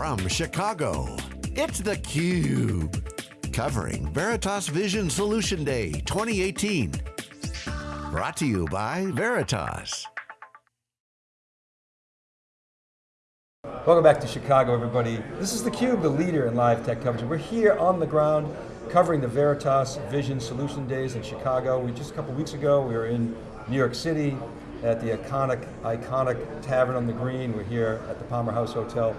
from Chicago, it's theCUBE. Covering Veritas Vision Solution Day 2018. Brought to you by Veritas. Welcome back to Chicago, everybody. This is theCUBE, the leader in live tech coverage. We're here on the ground covering the Veritas Vision Solution Days in Chicago. We Just a couple weeks ago, we were in New York City at the iconic, iconic Tavern on the Green. We're here at the Palmer House Hotel.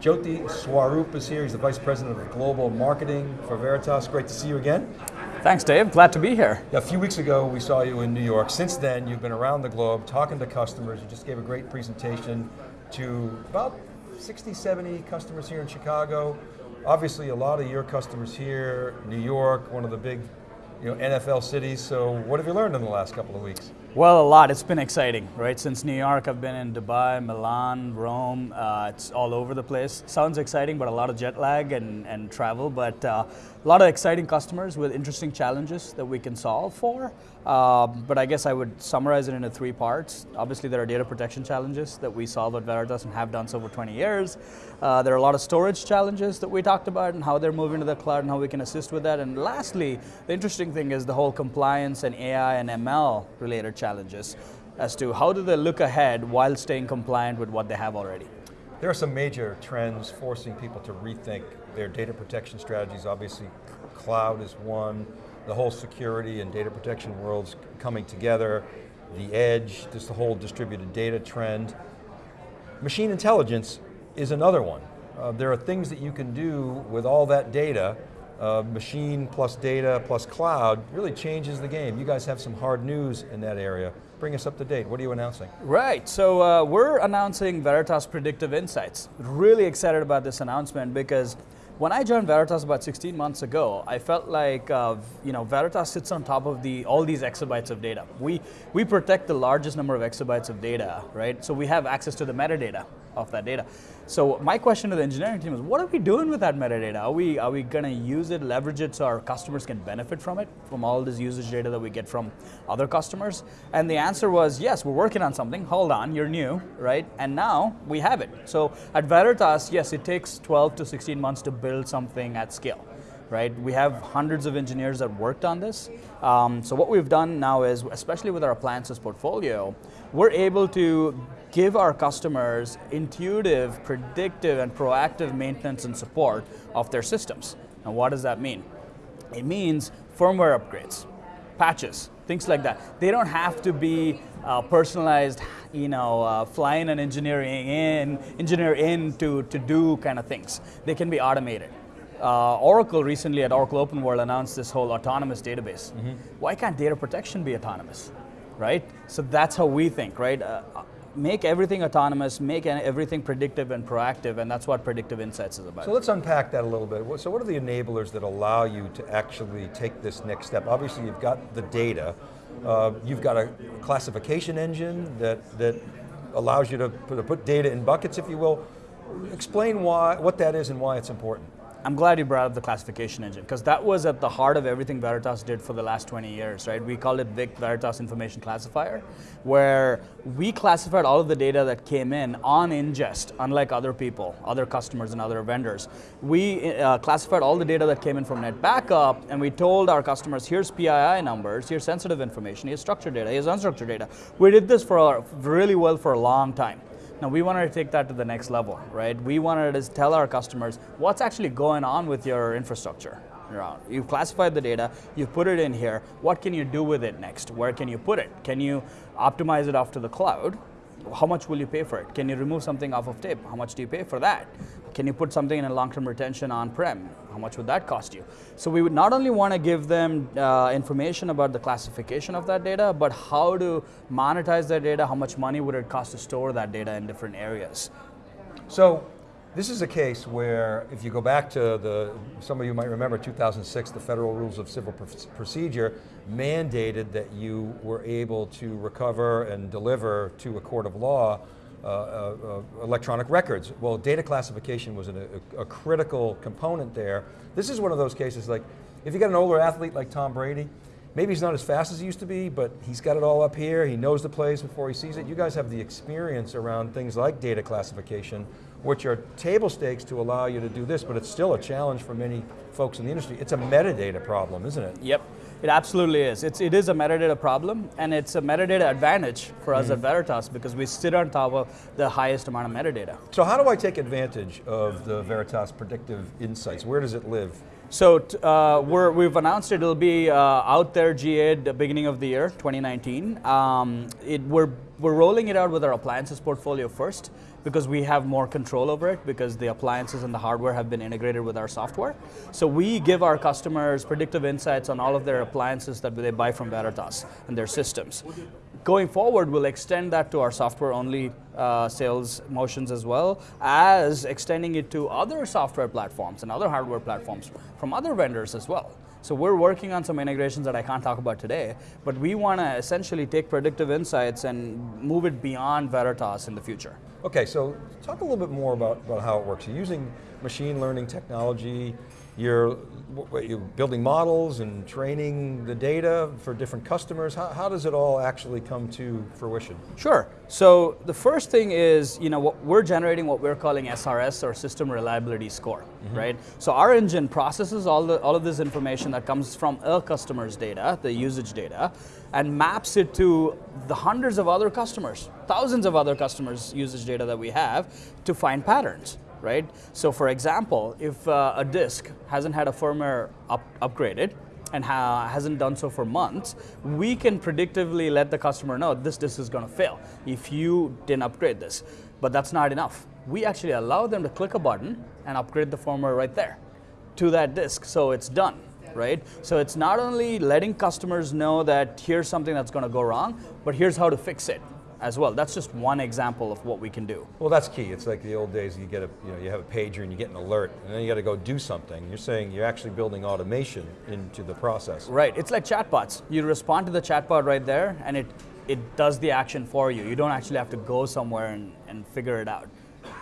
Jyoti Swarup is here, he's the Vice President of Global Marketing for Veritas. Great to see you again. Thanks Dave, glad to be here. A few weeks ago we saw you in New York. Since then you've been around the globe talking to customers. You just gave a great presentation to about 60, 70 customers here in Chicago. Obviously a lot of your customers here, New York, one of the big you know, NFL cities, so what have you learned in the last couple of weeks? Well, a lot, it's been exciting, right? Since New York, I've been in Dubai, Milan, Rome, uh, it's all over the place. Sounds exciting, but a lot of jet lag and, and travel, but uh, a lot of exciting customers with interesting challenges that we can solve for. Um, but I guess I would summarize it into three parts. Obviously there are data protection challenges that we solve at Veritas and have done so for 20 years. Uh, there are a lot of storage challenges that we talked about and how they're moving to the cloud and how we can assist with that. And lastly, the interesting thing is the whole compliance and AI and ML related challenges as to how do they look ahead while staying compliant with what they have already. There are some major trends forcing people to rethink their data protection strategies. Obviously, cloud is one, the whole security and data protection worlds coming together, the edge, just the whole distributed data trend. Machine intelligence is another one. Uh, there are things that you can do with all that data, uh, machine plus data plus cloud really changes the game. You guys have some hard news in that area. Bring us up to date, what are you announcing? Right, so uh, we're announcing Veritas Predictive Insights. Really excited about this announcement because when I joined Veritas about 16 months ago, I felt like uh, you know Veritas sits on top of the all these exabytes of data. We we protect the largest number of exabytes of data, right? So we have access to the metadata of that data. So my question to the engineering team is, what are we doing with that metadata? Are we, are we going to use it, leverage it so our customers can benefit from it, from all this usage data that we get from other customers? And the answer was, yes, we're working on something, hold on, you're new, right? And now we have it. So at Veritas, yes, it takes 12 to 16 months to build something at scale right? We have hundreds of engineers that worked on this. Um, so what we've done now is, especially with our appliances portfolio, we're able to give our customers intuitive, predictive, and proactive maintenance and support of their systems. And what does that mean? It means firmware upgrades, patches, things like that. They don't have to be uh, personalized, you know, uh, flying an engineering in, engineer in to, to do kind of things. They can be automated. Uh, Oracle recently at Oracle Open World announced this whole autonomous database. Mm -hmm. Why can't data protection be autonomous? Right? So that's how we think, right? Uh, make everything autonomous, make everything predictive and proactive, and that's what Predictive Insights is about. So let's unpack that a little bit. So what are the enablers that allow you to actually take this next step? Obviously you've got the data, uh, you've got a classification engine that, that allows you to put, to put data in buckets, if you will. Explain why, what that is and why it's important. I'm glad you brought up the classification engine because that was at the heart of everything Veritas did for the last 20 years, right? We called it VIC, Veritas Information Classifier, where we classified all of the data that came in on ingest, unlike other people, other customers and other vendors. We uh, classified all the data that came in from NetBackup and we told our customers, here's PII numbers, here's sensitive information, here's structured data, here's unstructured data. We did this for really well for a long time. Now we wanted to take that to the next level, right? We wanted to tell our customers what's actually going on with your infrastructure. You've classified the data, you've put it in here, what can you do with it next? Where can you put it? Can you optimize it off to the cloud? How much will you pay for it? Can you remove something off of tape? How much do you pay for that? Can you put something in a long-term retention on-prem? How much would that cost you? So we would not only want to give them uh, information about the classification of that data, but how to monetize that data, how much money would it cost to store that data in different areas. So this is a case where, if you go back to the, some of you might remember 2006, the Federal Rules of Civil Procedure mandated that you were able to recover and deliver to a court of law uh, uh, uh, electronic records. Well, data classification was a, a, critical component there. This is one of those cases like, if you got an older athlete like Tom Brady, maybe he's not as fast as he used to be, but he's got it all up here, he knows the plays before he sees it. You guys have the experience around things like data classification, which are table stakes to allow you to do this, but it's still a challenge for many folks in the industry. It's a metadata problem, isn't it? Yep. It absolutely is. It's, it is a metadata problem, and it's a metadata advantage for us mm. at Veritas because we sit on top of the highest amount of metadata. So how do I take advantage of the Veritas predictive insights? Where does it live? So uh, we have announced it, It'll be uh, out there GA the beginning of the year, 2019. Um, it, we're, we're rolling it out with our appliances portfolio first because we have more control over it because the appliances and the hardware have been integrated with our software. So we give our customers predictive insights on all of their appliances that they buy from Veritas and their systems. Going forward, we'll extend that to our software-only uh, sales motions as well as extending it to other software platforms and other hardware platforms from other vendors as well. So we're working on some integrations that I can't talk about today, but we want to essentially take predictive insights and move it beyond Veritas in the future. Okay, so talk a little bit more about, about how it works. You're using machine learning technology, you're, you're building models and training the data for different customers. How, how, does it all actually come to fruition? Sure, so the first thing is, you know, what we're generating what we're calling SRS or System Reliability Score, mm -hmm. right? So our engine processes all, the, all of this information that comes from a customer's data, the usage data, and maps it to the hundreds of other customers, thousands of other customers' usage data that we have to find patterns, right? So for example, if uh, a disk hasn't had a firmware up upgraded, and ha hasn't done so for months, we can predictively let the customer know this disk is going to fail if you didn't upgrade this. But that's not enough. We actually allow them to click a button and upgrade the firmware right there to that disk, so it's done right? So it's not only letting customers know that here's something that's going to go wrong, but here's how to fix it as well. That's just one example of what we can do. Well, that's key. It's like the old days. You get a, you know, you have a pager and you get an alert, and then you got to go do something. You're saying you're actually building automation into the process. Right. It's like chatbots. You respond to the chatbot right there, and it it does the action for you. You don't actually have to go somewhere and, and figure it out.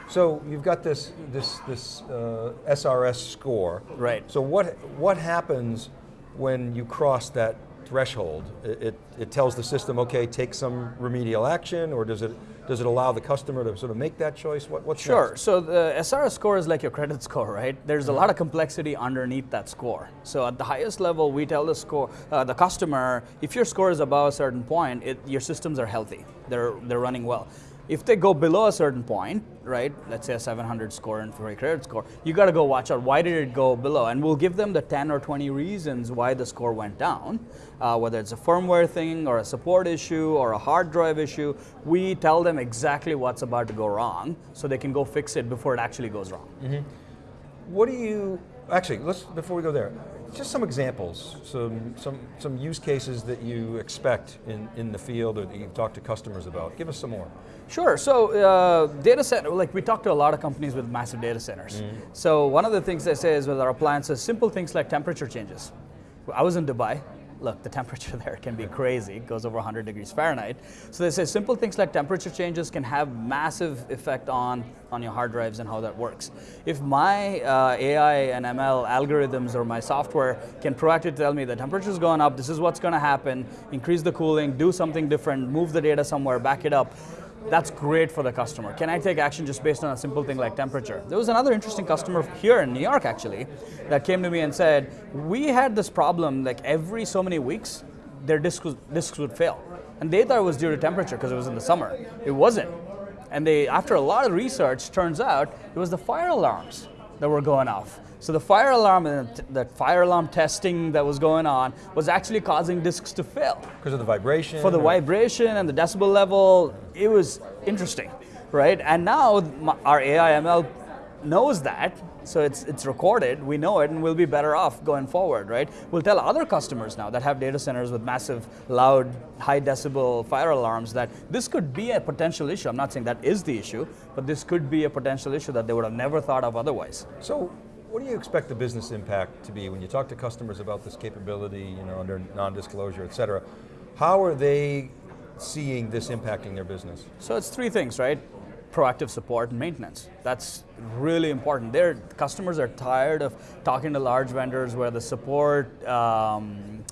So you've got this this this uh, SRS score. Right. So what what happens when you cross that threshold? It, it, it tells the system, okay, take some remedial action, or does it does it allow the customer to sort of make that choice? What, what's Sure, next? so the SRS score is like your credit score, right? There's a lot of complexity underneath that score. So at the highest level, we tell the score, uh, the customer, if your score is above a certain point, it, your systems are healthy, they're, they're running well. If they go below a certain point, right, let's say a 700 score and for a credit score, you got to go watch out, why did it go below? And we'll give them the 10 or 20 reasons why the score went down, uh, whether it's a firmware thing or a support issue or a hard drive issue, we tell them exactly what's about to go wrong so they can go fix it before it actually goes wrong. Mm -hmm. What do you, actually, let's, before we go there, just some examples, some, some, some use cases that you expect in, in the field or that you've talked to customers about. Give us some more. Sure, so uh, data center, like we talk to a lot of companies with massive data centers. Mm. So one of the things they say is with our appliances, simple things like temperature changes. I was in Dubai look, the temperature there can be crazy, it goes over 100 degrees Fahrenheit. So they say simple things like temperature changes can have massive effect on, on your hard drives and how that works. If my uh, AI and ML algorithms or my software can proactively tell me the temperature's going up, this is what's going to happen, increase the cooling, do something different, move the data somewhere, back it up, that's great for the customer. Can I take action just based on a simple thing like temperature? There was another interesting customer here in New York actually that came to me and said, we had this problem like every so many weeks, their discs, discs would fail. And they thought it was due to temperature because it was in the summer. It wasn't. And they, after a lot of research, turns out it was the fire alarms that were going off. So the fire alarm uh, and the fire alarm testing that was going on was actually causing disks to fail. Because of the vibration? For the or? vibration and the decibel level, it was interesting, right? And now our AI ML knows that, so it's, it's recorded, we know it, and we'll be better off going forward, right? We'll tell other customers now that have data centers with massive, loud, high decibel fire alarms that this could be a potential issue. I'm not saying that is the issue, but this could be a potential issue that they would have never thought of otherwise. So what do you expect the business impact to be when you talk to customers about this capability, you know, under non-disclosure, et cetera? How are they seeing this impacting their business? So it's three things, right? Proactive support and maintenance. That's really important. Their customers are tired of talking to large vendors where the support um,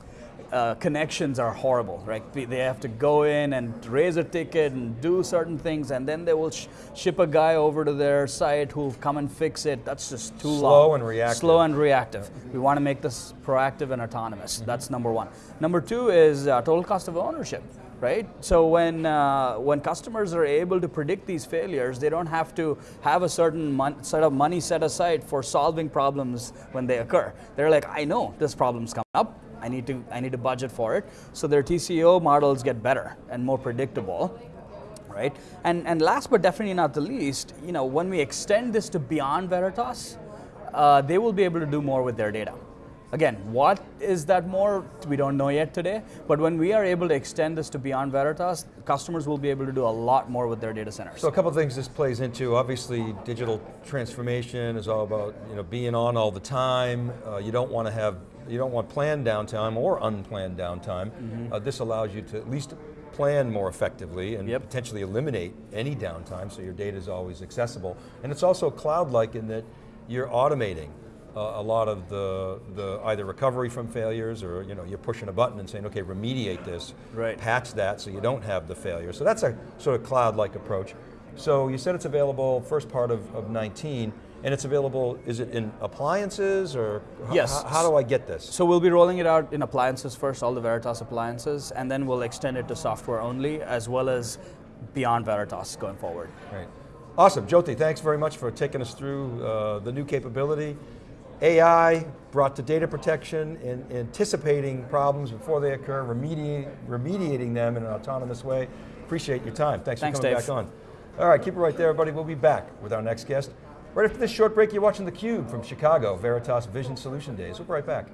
uh, connections are horrible, right? They- have to go in and raise a ticket and do certain things, and then they will sh- ship a guy over to their site who'll come and fix it. That's just too long. Slow and reactive. Slow and reactive. We want to make this proactive and autonomous. That's number one. Number two is uh, total cost of ownership. Right. So when uh, when customers are able to predict these failures, they don't have to have a certain set of money set aside for solving problems when they occur. They're like, I know this problem's coming up. I need to I need to budget for it. So their TCO models get better and more predictable right? And and last but definitely not the least, you know, when we extend this to beyond Veritas, uh, they will be able to do more with their data. Again, what is that more? We don't know yet today. But when we are able to extend this to beyond Veritas, customers will be able to do a lot more with their data centers. So a couple of things this plays into. Obviously, digital transformation is all about you know being on all the time. Uh, you don't want to have you don't want planned downtime or unplanned downtime. Mm-hmm. Uh, this allows you to at least plan more effectively and Yep. potentially eliminate any downtime, so your data is always accessible. And it's also cloud-like in that you're automating a lot of the, the either recovery from failures or you know you're pushing a button and saying, okay, remediate this, Right. patch that so you don't have the failure. So that's a sort of cloud-like approach. So you said it's available first part of, of 19, and it's available, is it in appliances or Yes. how do I get this? So we'll be rolling it out in appliances first, all the Veritas appliances, and then we'll extend it to software only, as well as beyond Veritas going forward. Right. Awesome, Jyoti, thanks very much for taking us through uh, the new capability. AI brought to data protection and anticipating problems before they occur, remediating, remediating them in an autonomous way. Appreciate your time. Thanks, Thanks, for coming Dave. back on. All right, keep it right there, everybody. We'll be back with our next guest. Right after this short break, you're watching theCUBE from Chicago, Veritas Vision Solution Days. We'll be right back.